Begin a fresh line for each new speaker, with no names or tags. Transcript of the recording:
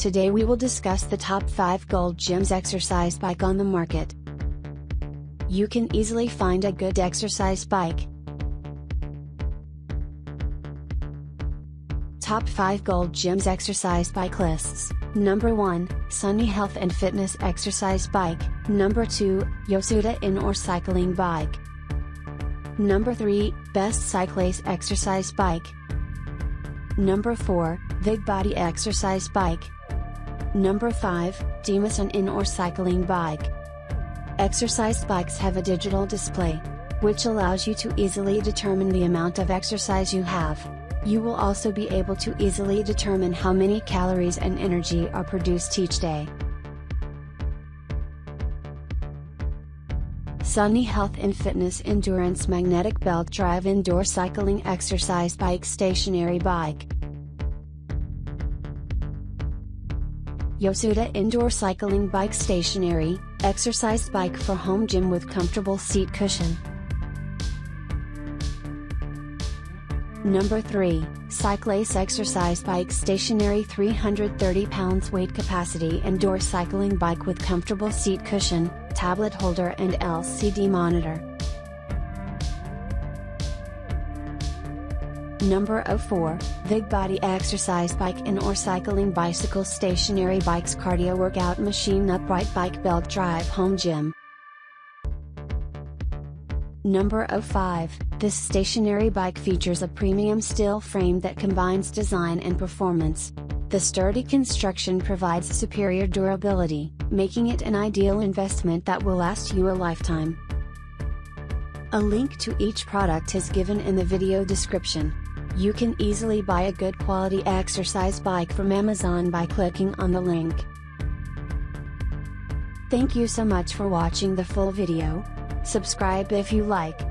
Today we will discuss the top 5 Gold Gyms exercise bike on the market. You can easily find a good exercise bike. Top 5 Gold Gyms exercise bike lists. Number 1, Sunny Health and Fitness exercise bike. Number 2, Yosuda indoor cycling bike. Number 3, Best Cyclace exercise bike. Number 4, Big Body exercise bike. Number 5, DMASUN indoor cycling bike. Exercise bikes have a digital display, which allows you to easily determine the amount of exercise you have. You will also be able to easily determine how many calories and energy are produced each day. Sunny Health and Fitness Endurance Magnetic Belt Drive Indoor Cycling Exercise Bike Stationary Bike Yosuda Indoor Cycling Bike Stationary, exercise bike for home gym with comfortable seat cushion. Number 3, Cyclace Exercise Bike Stationary 330 pounds weight capacity indoor cycling bike with comfortable seat cushion, tablet holder and LCD monitor. Number 04, Big Body Exercise Bike and or Cycling Bicycle Stationary Bikes Cardio Workout Machine Upright Bike Belt Drive Home Gym Number 05, this stationary bike features a premium steel frame that combines design and performance. The sturdy construction provides superior durability, making it an ideal investment that will last you a lifetime. A link to each product is given in the video description. You can easily buy a good quality exercise bike from Amazon by clicking on the link. Thank you so much for watching the full video. Subscribe if you like.